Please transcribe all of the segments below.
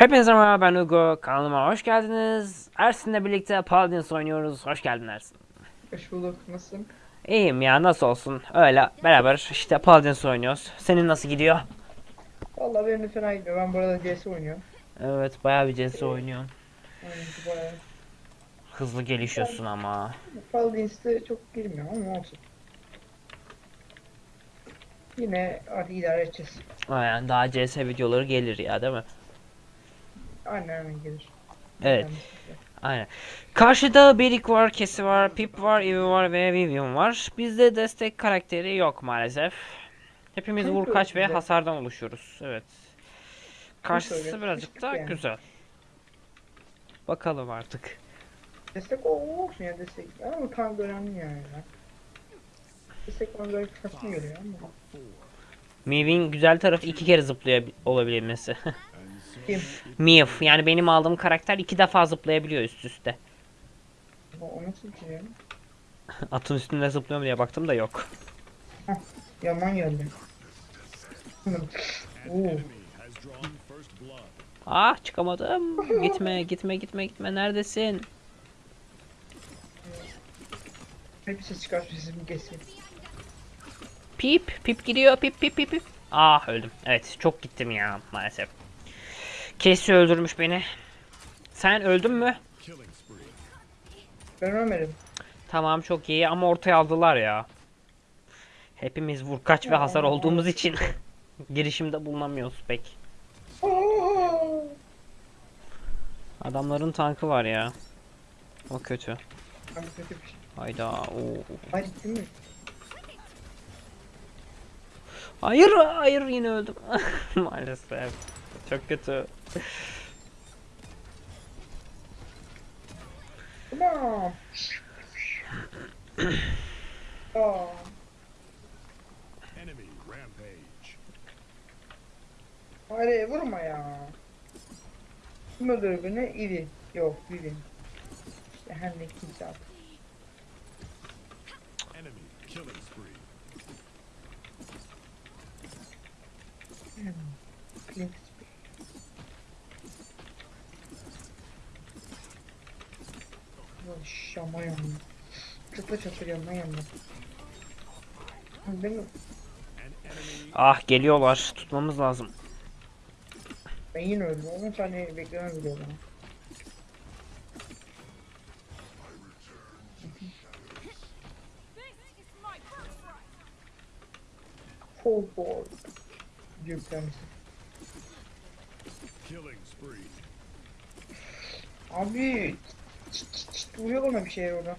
Hepinize merhaba ben Hugo. Kanalıma hoş geldiniz. Ersin'le birlikte Paladins oynuyoruz. Hoş geldin Ersin. Hoş bulduk. Nasılsın? İyiyim ya nasıl olsun. Öyle beraber işte Paladins oynuyoruz. Senin nasıl gidiyor? Vallahi benim de fena gidiyor. Ben bu arada CS oynuyorum. Evet bayağı bir CS oynuyorsun. Yani bayağı. Hızlı gelişiyorsun ama. Paladins'te çok girmiyorum ama olsun. Yine artık idare edeceğiz. Yani daha CS videoları gelir ya değil mi? Aynen gelir. Evet aynen. Karşıda Berik var, Kesi var, Pip var, Eevee var ve Vivian var. Bizde destek karakteri yok maalesef. Hepimiz Kim vur kaç ve hasardan oluşuyoruz. Evet. Karşısı birazcık daha yani. güzel. Bakalım artık. Destek o olsun ya destek. Ama tank önemli yani. Destek bana böyle saçma geliyor ama. Mew'in güzel tarafı iki kere zıplıyor olabilmesi. Kim? Yani benim aldığım karakter iki defa zıplayabiliyor üst üste. O, ya? Atın üstünde zıplıyor mu diye baktım da yok. Yaman geldi. Oo. Ah çıkamadım. Gitme gitme gitme gitme neredesin? Hep ses çıkartıyor sesimi keseyim. Pip pip gidiyor pip pip pip pip. Ah öldüm. Evet çok gittim ya maalesef. Kesi öldürmüş beni. Sen öldün mü? Ben ölmedim. Tamam çok iyi ama ortaya aldılar ya. Hepimiz vur kaç ve hasar olduğumuz için girişimde bulunamıyoruz pek. Adamların tankı var ya. O kötü. Şey. Hayda. Oo. Hayır hayır yine öldüm. Maalesef. Çok kötü. Tamam. Aa, Enemy rampage. hadi vurma ya. Öldürür beni? İri. Yok, Vivi. İşte her ne kimse artık. Enemy killing spree. Clint. Ulan Şama yandı. Çatla çatla yanma yanma. An enemy Ah geliyorlar. Tutmamız lazım. ben yine öldüm. 10 saniye beklemem bile bana. Full board. Diyor. Abi vuruyor bana bir şey orada.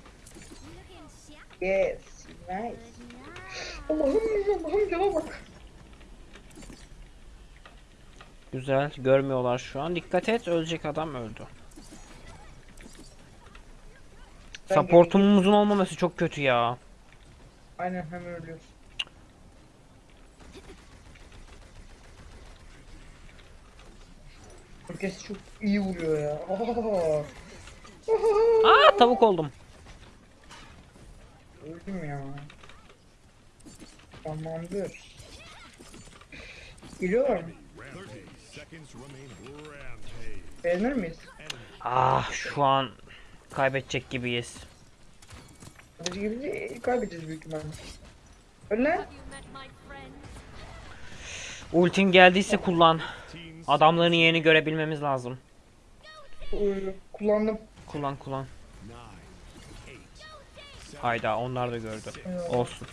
Yes, nice. Allah'ım Allah'ım cana bak. Güzel. Görmüyorlar şu an. Dikkat et. Ölecek adam öldü. Ben Supportumuzun olmaması çok kötü ya. Aynen hemen ölüyoruz. Herkes çok iyi vuruyor ya. Aa. Aa tavuk oldum. Öldüm ya. Tamamdır. Geliyorlar mı? 30 seconds remain. Rampage. Beğenir miyiz? Ah şu an kaybedecek gibiyiz. Hadi gibi de kaybedeceğiz büyük ihtimalle. Öyle. Ultin geldiyse kullan. Adamların yerini görebilmemiz lazım. Kullandım. Kullan kullan. Hayda onlar da gördü. Olsun.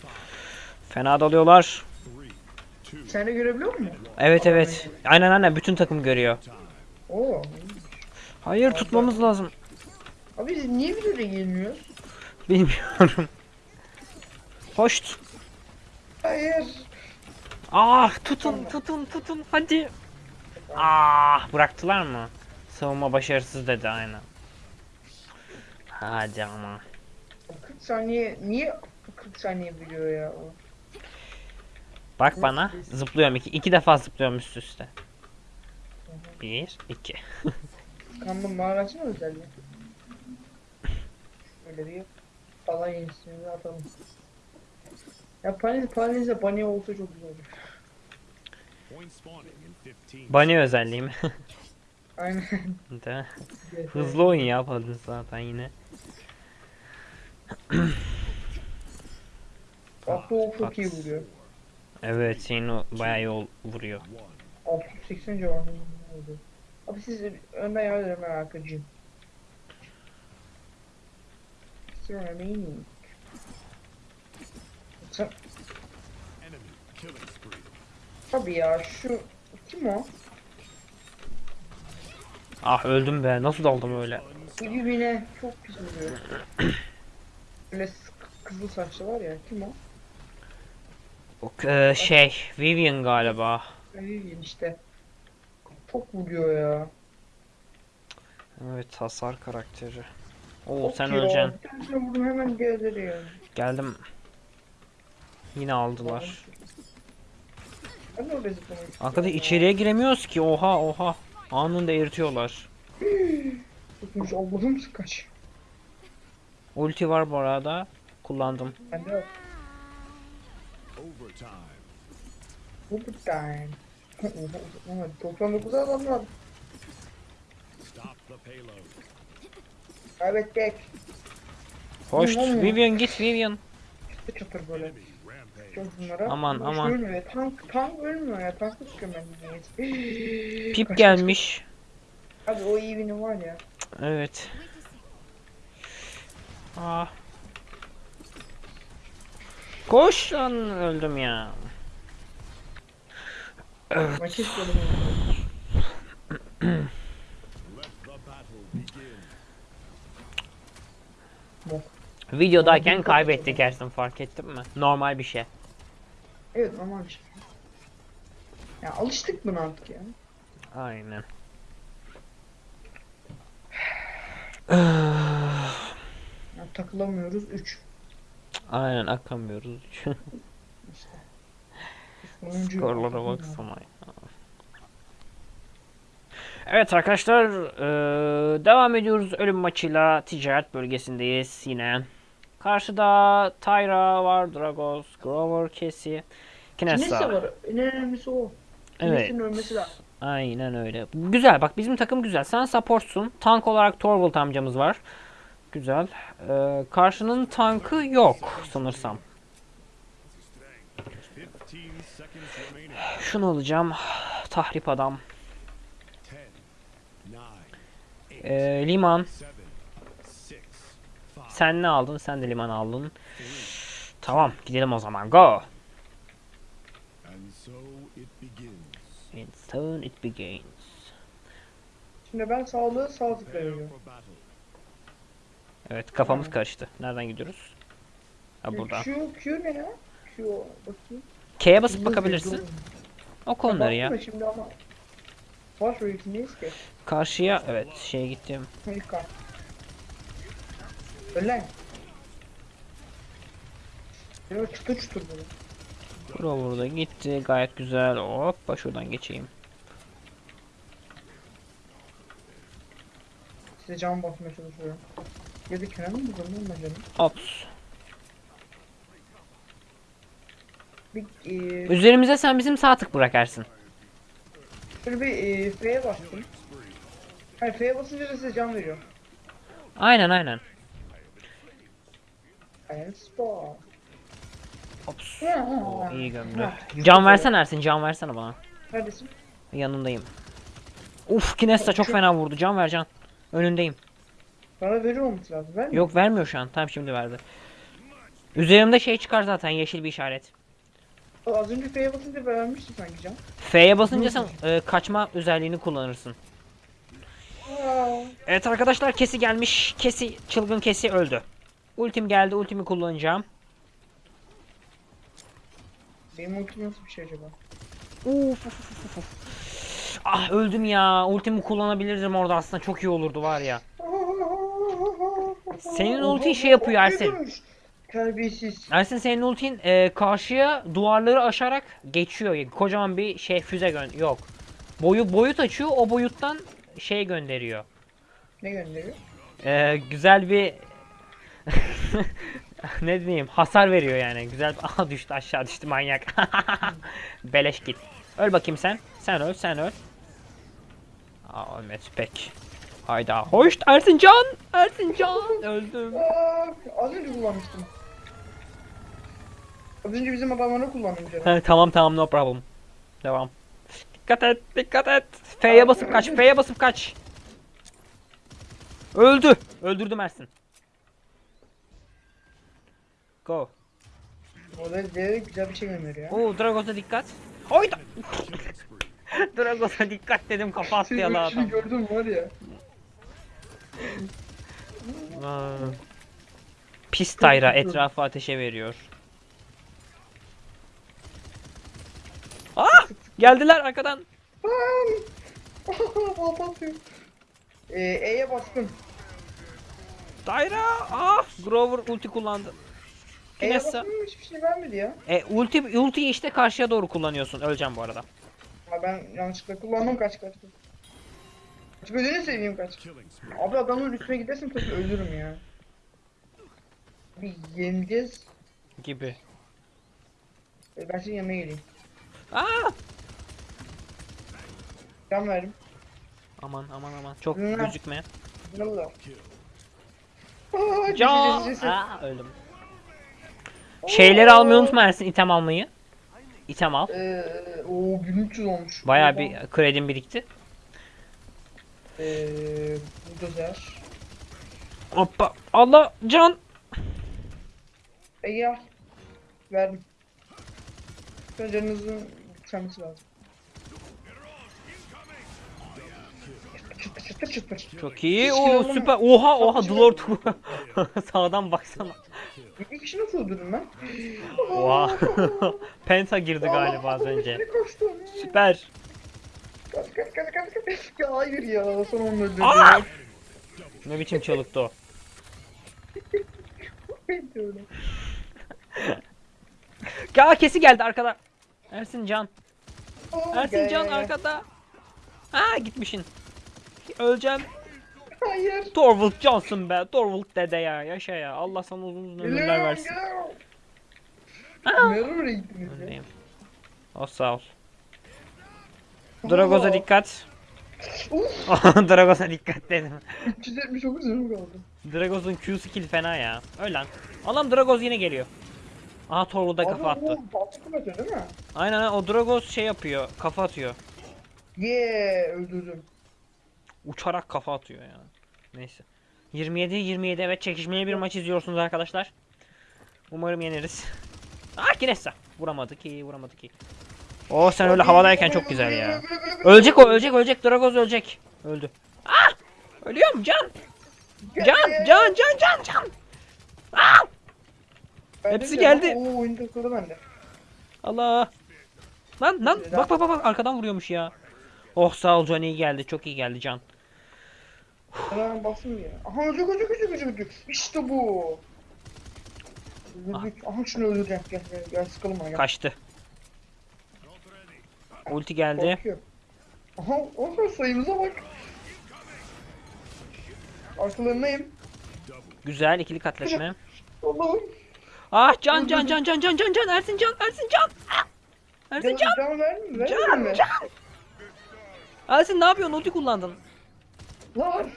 Fena dalıyorlar. Sen de görebiliyor musun? Evet evet. Aynen aynen bütün takım görüyor. Oo. Hayır tutmamız lazım. Abi biz niye videoda gelmiyoruz? Bilmiyorum. Hoş. Hayır. Ah tutun tutun tutun hadi. Ah bıraktılar mı? Savunma başarısız dedi aynen. Hadi ama. 40 saniye niye 40 saniye video ya o? Bak bana zıplıyorum iki, iki defa zıplıyorum üst üste. Bir, iki. Kandım mağarası mı özelliği? Öyle bir falan yenisini atalım. Ya Panis Panis'e Bunny olsa çok güzel olur. point spawning in 15 Bunny özelliği mi? Aynen. De. Hızlı oyun ya Paladin zaten yine. Aklı o çok iyi vuruyor. Evet senin o bayağı yol vuruyor. 680 civarında oldu. Abi siz önden yardım edin ben arkacıyım. Still remaining. Tabii ya şu kim o? Ah öldüm be nasıl daldım öyle. Birbirine çok pis vuruyor. Böyle kızıl saçlı var ya kim o? O, e, şey Vivian galiba. Vivian işte. Çok vuruyor ya. Evet hasar karakteri. Oo Çok sen öleceksin. Bir tanesine vurdum hemen gezdiriyor. Geldim. Yine aldılar. Ben de Arkada içeriye giremiyoruz ki. Oha oha. Anında eritiyorlar. Tutmuş Allah'ım kaç. Ulti var bu arada. Kullandım. Ben de Overtime. overtime. 99 adam var. Stop the payload. Kaybettik. Hoş. Vivian git Vivian. Çıtır çıtır böyle. Bunlara. Aman, Boş aman. Ölmüyor. Tank, tank ölmüyor ya. Tank niyeyse. Pip gelmiş. Abi o iyi var ya. Evet. Ah. Koş lan öldüm ya. Begin. Videodayken kaybettik Ersin fark ettin mi? Normal bir şey. Evet bir şey. Ya alıştık buna artık ya. Aynen. ya takılamıyoruz 3. Aynen akamıyoruz. Skorlara baksana ya. Evet arkadaşlar eee, devam ediyoruz ölüm maçıyla ticaret bölgesindeyiz yine. Karşıda Tyra var, Dragos, Grover, Cassie, Neyse Kinessa. var. En önemlisi o. Evet. Ölmesi lazım. Aynen öyle. Güzel bak bizim takım güzel. Sen supportsun. Tank olarak Torvald amcamız var. Güzel. Eee, karşının tankı yok sanırsam. 15 seconds remaining. Şunu alacağım. Tahrip adam. 10, 9, 8, Eee, liman. 7, 6, 5, Sen ne aldın? Sen de liman aldın. 3, Tamam gidelim o zaman. Go. and so it begins. And soon it begins. Şimdi ben sağlığı sağ tıkla veriyorum. Evet kafamız karıştı. Nereden gidiyoruz? Ha buradan. Q, Q ne ya? Q bakayım. K'ye basıp bakabilirsin. O konuları ya. Bakma Şimdi ama. Baş öykündeyiz ki. Karşıya evet şeye gittim. Ölen. Böyle çıtır çıtır böyle. Bura burada gitti. Gayet güzel. Hoppa şuradan geçeyim. Size cam basmaya çalışıyorum. Ya da kenar mı lan ben canım? Ops. Bir, e, Üzerimize sen bizim sağ tık bırakarsın. şöyle bir e, F'ye bastım. Hayır F'ye basınca da size cam veriyor. Aynen aynen. And spot. Ops. Oo, iyi gömdü. Can versene Ersin. Can versene bana. Neredesin? Yanındayım. Uf Kinesta çok fena vurdu. Can ver can. Önündeyim. Bana veriyor olması lazım. Ben Yok vermiyor şu an. Tam şimdi verdi. Üzerimde şey çıkar zaten yeşil bir işaret. Az önce F'ye basınca vermiştim sanki cam. F'ye basınca sen e, kaçma özelliğini kullanırsın. Aa, Evet arkadaşlar kesi gelmiş. Kesi çılgın kesi öldü. Ultim geldi. Ultimi kullanacağım. Benim ultim nasıl bir şey acaba? Uf, uf, uf, uf. Ah öldüm ya. Ultimi kullanabilirdim orada aslında çok iyi olurdu var ya. Senin ultin şey yapıyor Ersin. Terbiyesiz. Ersin senin ultin e, karşıya duvarları aşarak geçiyor. Kocaman bir şey füze gön yok. Boyu boyut açıyor. O boyuttan şey gönderiyor. Ne gönderiyor? E, güzel bir ne diyeyim hasar veriyor yani. Güzel aha düştü aşağı düştü manyak. Beleş git. Öl bakayım sen. Sen öl sen öl. Aa Ahmet pek. Hayda. Hoş Ersincan. Ersincan. Öldüm. Aa, az önce kullanmıştım. Az önce bizim adamları. He, tamam tamam no problem. Devam. Dikkat et, dikkat et. F'ye basıp kaç, F'ye basıp kaç. Öldü. Öldürdüm Ersin. Go. Orada de güzel bir şey gönderiyor ya. Oo Dragos'a dikkat. Hayda. Dragos'a dikkat dedim kafa attı ya ölüşünü adam. gördüm var ya. Aa. Pis Tayra etrafı ateşe veriyor. Ah! Geldiler arkadan. Ee, E'ye bastım. Tayra! Ah! Grover ulti kullandı. Bastım hiçbir şey vermedi ya. E ulti ultiyi işte karşıya doğru kullanıyorsun. Öleceğim bu arada. Ha ben yanlışlıkla kullandım kaç kaç. Kaç gözünü seveyim kaç. Abi adamın üstüne gidersin tabii ölürüm ya. Bir yeneceğiz. Gibi. Ee, Ben senin yanına geleyim. Aa! Can verdim. Aman aman aman. Çok Hı. gözükme. Ne oldu? Can! Can. Aa, öldüm. Şeyleri almayı unutma Ersin item almayı. İtem al. Eee o 1300 olmuş. Bayağı bir kredim birikti. Eee buldozer. Hoppa. Allah can. Ege al. Verdim. Canınızın yükselmesi lazım. Çıtır çıtır çıtır. Çok iyi. Kilogram- süper. Oha oha Dlord. Sağdan baksana. Bir kişi nasıl öldürdün lan? Oha. Penta girdi galiba az önce. Süper. Kaç kaç kaç kaç kaç. Ya hayır ya son onu öldürdüm. Aa! Ne biçim çalıktı o. Ben. Ya kesi geldi arkada. Ersin Can. Aa, Ersin Can arkada. Ha gitmişin. Öleceğim. Hayır. Torvald Johnson be. Torvald dede ya. Yaşa ya. Allah sana uzun uzun ömürler versin. Nereye oraya gittiniz ya? Sağ ol. Dragos'a Aa, dikkat. Uf, Dragos'a dikkat dedim. 379 canım kaldı. Dragos'un Q skill fena ya. Öl lan. Allah'ım Dragos yine geliyor. Aha Torvald'a kafa Abi, attı. kuvveti değil mi? Aynen o Dragos şey yapıyor. Kafa atıyor. Ye öldürdüm. Uçarak kafa atıyor ya. Neyse. 27 27 evet çekişmeli bir maç izliyorsunuz arkadaşlar. Umarım yeneriz. Ah Kinessa. Vuramadı ki vuramadı ki. Oo sen öyle havadayken çok güzel ya. Ölecek o ölecek ölecek Dragos ölecek. Öldü. Ah! Ölüyorum can. Can can can can can. Ah! Hepsi geldi. Oo bende. Allah. Lan lan bak bak bak bak arkadan vuruyormuş ya. Oh sağ ol Can iyi geldi çok iyi geldi Can. Hemen basın ya. Aha ölecek ölecek ölecek ölecek ölecek. İşte bu. Öldürdük. Aha şunu öldüreceğim. Gel gel gel sıkalım bana gel. Kaçtı. Ulti geldi. Korkuyor. Aha oha sayımıza bak. Arkalarındayım. Güzel ikili katletme. Allah'ım. Ah can can can can can can can Ersin can Ersin can. Ah! Ersin Can, can. can? Can, can. Ersin ne yapıyorsun? Ulti kullandın. Lan!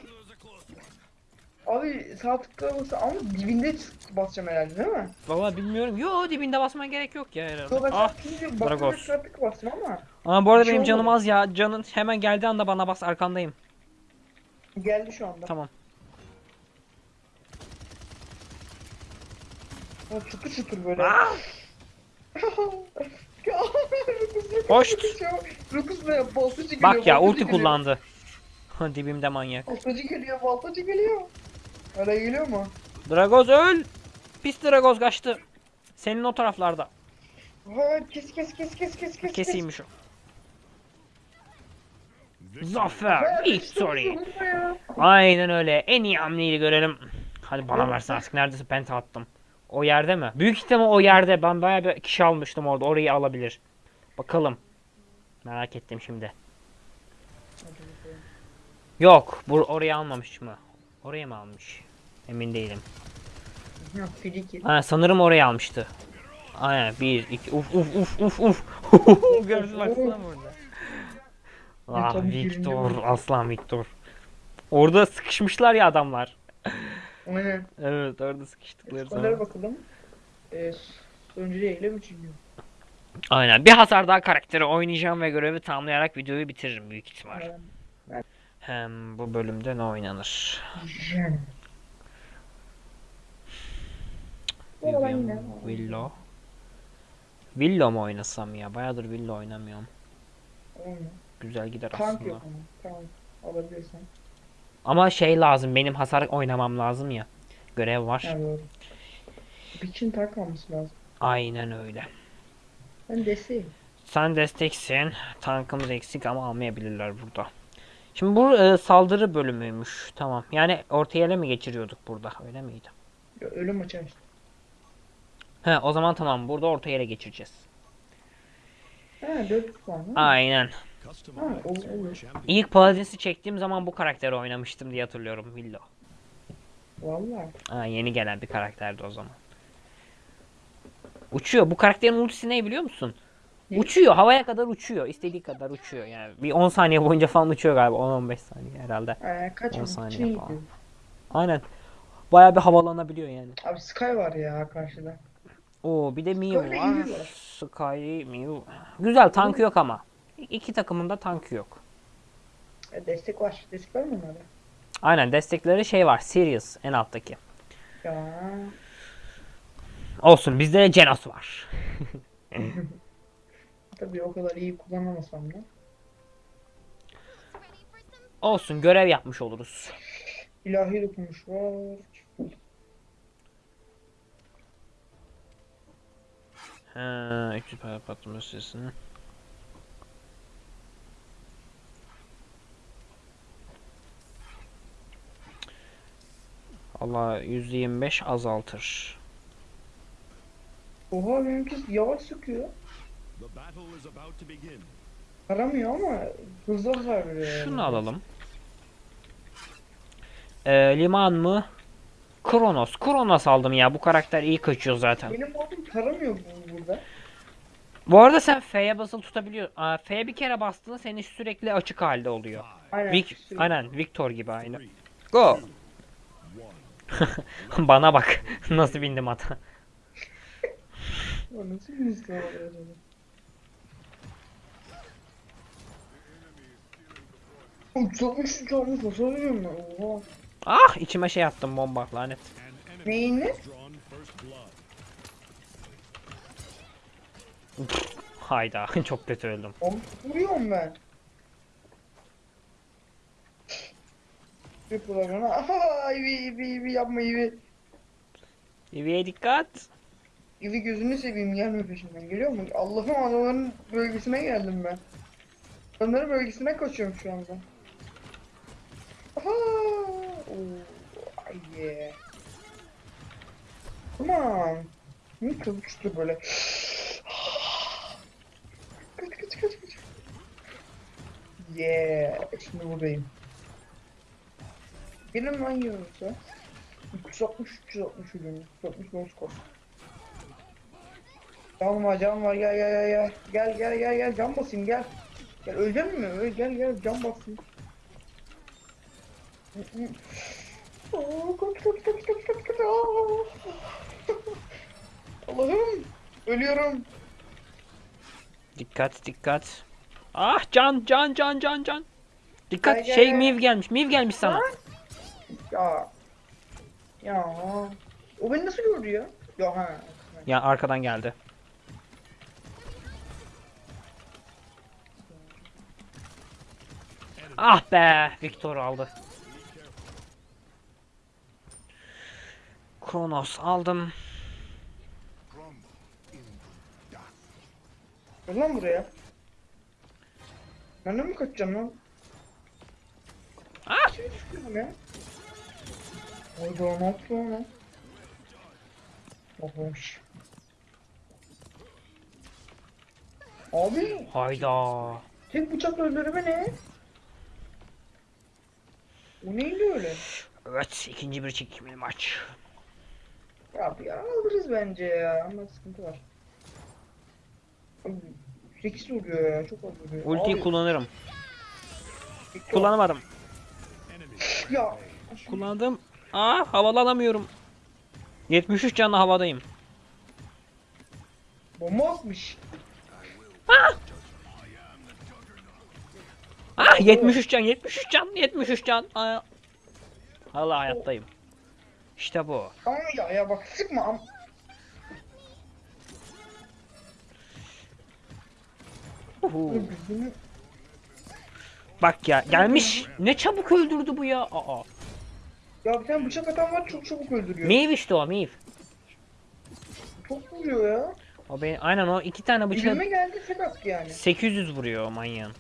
Abi sağ tıkla ama dibinde basacağım herhalde değil mi? Valla bilmiyorum. Yo dibinde basman gerek yok ya herhalde. Yo, ah, Dragos. Sağ tıkla bastım ama. Ama bu arada şey benim canım az ya. Canın hemen geldiği anda bana bas arkandayım. Geldi şu anda. Tamam. Ya çıtır çıtır böyle. Ah! Şey Hoşt. 9 ve voltacı geliyor. Bak ya ulti kullandı. Dibimde manyak. Voltacı geliyor, voltacı geliyor. Öyle geliyor mu? Dragoz öl. Pis Dragoz kaçtı. Senin o taraflarda. Ha, kes kes kes kes kes kes. Kesiymiş o. Zafer, victory. Aynen öyle. En iyi hamleyi görelim. Hadi bana versin artık. Neredesin? Penta attım. O yerde mi? Büyük ihtimal o yerde. Ben bayağı bir kişi almıştım orada. Orayı alabilir. Bakalım. Merak ettim şimdi. Yok. Bu orayı almamış mı? Oraya mı almış? Emin değilim. Friki. Ha, sanırım orayı almıştı. Aynen. Bir, iki. Uf uf uf uf uf. Gördün baksana burada. Ah Victor, aslan Victor. Orada sıkışmışlar ya adamlar. Aynen. Evet orada sıkıştıkları Skorlara zaman. bakalım. Ee, mi? Üçüncü. Aynen bir hasar daha karakteri oynayacağım ve görevi tamamlayarak videoyu bitiririm büyük ihtimal. Aynen. Hem bu bölümde ne oynanır? Vivian, Willow. Willow mu oynasam ya? Bayağıdır Willow oynamıyorum. Olmuyor. Güzel gider Tank aslında. yok ama. Tamam. Alabilirsen. Ama şey lazım benim hasar oynamam lazım ya. Görev var. Ha doğru. Bir için tank alması lazım. Aynen öyle. Ben desteğim. Sen desteksin. Tankımız eksik ama almayabilirler burada. Şimdi bu e, saldırı bölümüymüş. Tamam. Yani ortaya ele mi geçiriyorduk burada? Öyle miydi? Ya, Ölüm maçı açtım. He o zaman tamam. Burada ortaya ele geçireceğiz. Ha 400 puan. Aynen. Ha, olur. İlk Palazins'i çektiğim zaman bu karakteri oynamıştım diye hatırlıyorum. Willow. Valla. Ha, yeni gelen bir karakterdi o zaman. Uçuyor. Bu karakterin ultisi ne biliyor musun? Uçuyor. Havaya kadar uçuyor. İstediği kadar uçuyor. Yani bir 10 saniye boyunca falan uçuyor galiba. 10-15 saniye herhalde. Ee, kaç 10 mı? saniye İçine falan. Aynen. Bayağı bir havalanabiliyor yani. Abi Sky var ya karşıda. Oo bir de Mew var. var. Sky, Mew. Güzel tankı yok ama. İki takımın da tankı yok. E, destek var. Destek var mı onlarda? Aynen destekleri şey var. Sirius en alttaki. Ya. Olsun bizde de Genos var. Tabii o kadar iyi kullanamasam da. Olsun görev yapmış oluruz. İlahi dokunuş var. Ha, 300 para patlama süresini. Allah %25 azaltır. Oha benimki yavaş sıkıyor. Aramıyor ama hızlı hasar veriyor. yani. Şunu alalım. Ee, liman mı? Kronos. Kronos aldım ya. Bu karakter iyi kaçıyor zaten. Benim modum taramıyor bu burada. Bu arada sen F'ye basılı tutabiliyor. Aa, F'ye bir kere bastığında senin sürekli açık halde oluyor. Aynen. Vic, sürekli. aynen Victor gibi aynı. Go. Bana bak. Nasıl bindim ata. O nasıl bir hızlı oluyor acaba? Uçakmış uçakmış nasıl oluyor ben? Oha. Ah içime şey attım bomba lanet. An enemy Neyin ne? has drawn first blood. Hayda çok kötü öldüm. Oğlum vuruyorum ben. Yapıyorlar bana. Aha ivi ivi ivi yapma ivi. Eviye dikkat. İvi gözünü seveyim gelme peşimden geliyor mu? Allah'ım adamların bölgesine geldim ben. Onların bölgesine kaçıyorum şu anda. Aha! Ay yeah. Come on. Niye kılıçlı böyle? kaç kaç kaç kaç. Yeah. Şimdi buradayım. Gelin lan yiyorsa. 360 360 ürün. 360 noskop. Cam var cam var gel gel gel gel gel gel gel cam basayım gel. Gel ölecek mi? Öl gel gel cam basayım. Allah'ım ölüyorum. Dikkat dikkat. Ah can can can can can. Dikkat gel, şey gel. Miv gelmiş. Miv gelmiş sana. Ya. Ya. O beni nasıl gördü ya? Ya ha. Ya arkadan geldi. Ah be, Victor aldı. Kronos aldım. Gel lan buraya. Ben de mi kaçacağım lan? Ah! Şey düşüyorum ya. Hayda ne yaptı lan o? Hoş. Abi Hayda. tek bıçakla öldürme ne? O neydi öyle? Evet, ikinci bir çekimli maç. Ya bir alırız bence ya ama sıkıntı var. Abi, 8 vuruyor ya çok az vuruyor. Ultiyi Abi, kullanırım. Kullanamadım. Ya. Kullandım. Aa havalanamıyorum. 73 canlı havadayım. Bomba atmış. Ah 73 can 73 can 73 can. Aa. Hala hayattayım. İşte bu. Ama ya ya bak sıkma. am- Uhu. Gözünü- Bak ya gelmiş. Ne çabuk öldürdü bu ya. Aa. Ya bir tane bıçak atan var çok çabuk öldürüyor. Miv işte o Miv. Çok vuruyor ya. O benim, aynen o iki tane bıçak geldi tek yani. 800 vuruyor o manyağın.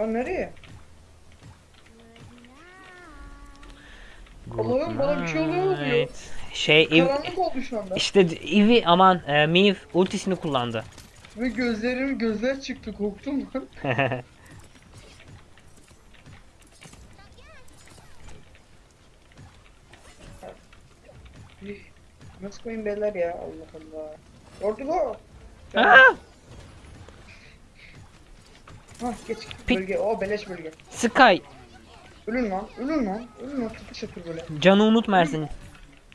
Ya nereye? Allah'ım bana bir şey oluyor mu diyor. Evet. Şey Ev- Karanlık oldu şu anda. işte Eevee aman e, Miv ultisini kullandı. Ve gözlerim gözler çıktı korktum lan. Nasıl koyayım beyler ya Allah Allah. Ordugo. Aa! Hah geç Pit- bölge. O beleş bölge. Sky Ölün lan. Ölün lan. Ölün lan. Tutuşa tur böyle. canı unutma Ersin.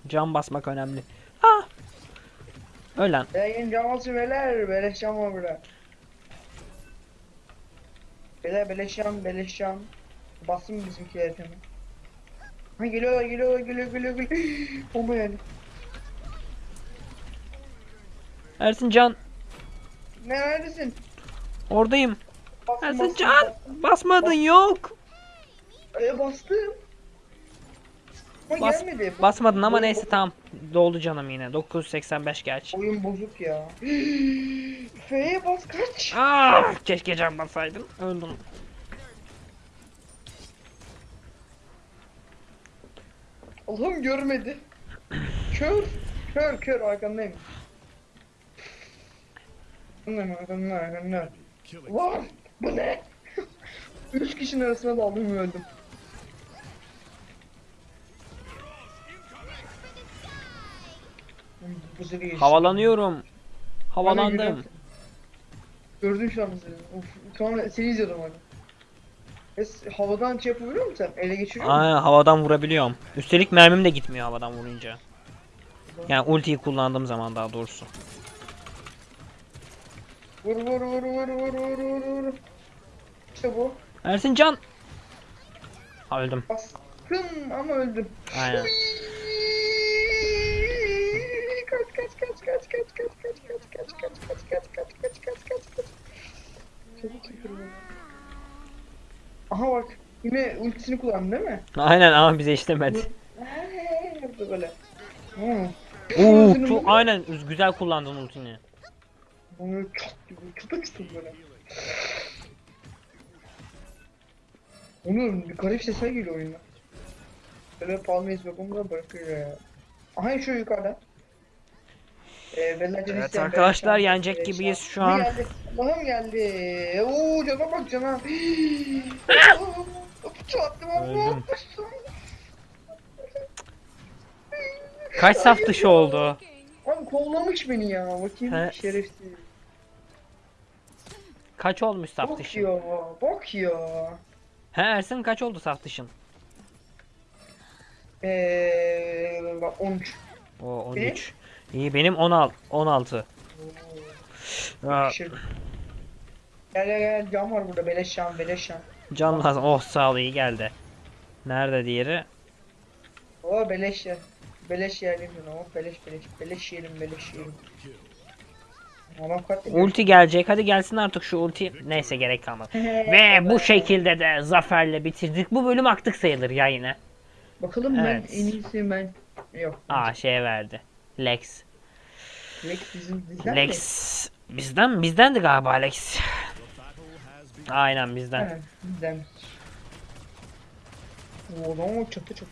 Can basmak önemli. Ah! Ölen. Yayın caması beyler. Beleş cam var burada. Beyler beleş cam. Beleş cam. Bastım bizimkiler camı. Ha geliyorlar geliyorlar geliyor geliyor geliyor. Bomba yani. Ersin can Ne neredesin? oradayım. Bastım, Ersin bastım, can bastım. basmadın yok. E, bastım. Ama Bas- gelmedi. Basmadın ama Oyun neyse tamam. Doldu canım yine. 985 gerçi. Oyun bozuk ya. F'ye bas kaç. Ah, keşke can basaydın. Öldüm. Allah'ım görmedi. Kör. Kör kör arkandayım. Arkandayım arkandayım arkandayım. Killing. Bu ne? Üç kişinin arasına daldım öldüm. Bu. Havalanıyorum. Havalandım. Gördün şu an seni. Of, sonra seni izliyordum hani. Es, havadan şey yapabiliyor musun sen? Ele geçiriyor musun? Aynen havadan vurabiliyorum. Üstelik mermim de gitmiyor havadan vurunca. Yani ultiyi kullandığım zaman daha doğrusu. Vur vur vur vur vur vur vur vur. Bu. Ersin can. Ha, öldüm. Bastım ama öldüm. Aynen. Kaç kaç kaç kaç kaç kaç kaç kaç kaç kaç kaç kaç kaç kaç kaç kaç kaç. Çabuk. Aha bak yine ultisini kullandı değil mi? Aynen ama bize işlemedi. Yaptı böyle. Hmm. Oo, çok aynen güzel kullandın ultini. Çat gibi böyle. Bir garip sesler geliyor oyuna. Böyle palmeyiz bakımda bırakıyor ya. Aha şu yukarıda. Ee, Evet arkadaşlar, yenecek Bella gibiyiz şu an. Geldi. Allah'ım geldi. Oo cana bak cana. Çattım ama. Kaç saf dışı oldu? Abi kovlamış beni ya. Bakayım He. şerefsiz. Kaç olmuş saf Bak dışın? ya. Bak ya. He Ersin kaç oldu saf dışın? Eee bak 13. O 13. İyi benim 16. 16. Aa, Şey. Gel gel gel cam var burada beleş şan beleş şan. can lazım. Oh sağ ol iyi geldi. Nerede diğeri? Oo beleş yer. Beleş yiyelim bunu. Oh beleş beleş. Beleş yiyelim beleş yiyelim. Ulti gelecek. Hadi gelsin artık şu ulti. Neyse gerek kalmadı. Ve bu şekilde de zaferle bitirdik. Bu bölüm aktık sayılır ya yine. Bakalım Evet. ben en iyisi ben. Yok. Aa şeye verdi. Lex. Lex bizim bizden Lex bizden bizdendi galiba Lex. Aynen mi? bizden. Evet bizden. O adam çatı çatı.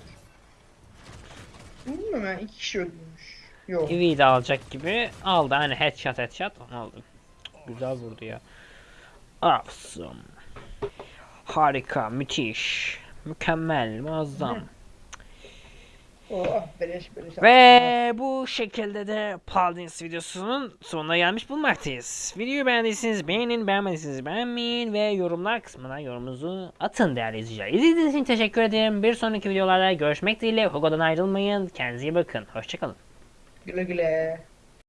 Bilmiyorum ben iki kişi öldürmüş. Yok. De alacak gibi aldı. Hani headshot headshot aldı. Güzel vurdu ya. Awesome. Harika, müthiş. Mükemmel, muazzam. Oh beleş beleş. Ve bu şekilde de Paladins videosunun sonuna gelmiş bulunmaktayız. Videoyu beğendiyseniz beğenin, beğenmediyseniz beğenmeyin ve yorumlar kısmına yorumunuzu atın değerli izleyiciler. İzlediğiniz için teşekkür ederim. Bir sonraki videolarda görüşmek dileğiyle. Hugo'dan ayrılmayın. Kendinize iyi bakın. Hoşçakalın. gila-gila.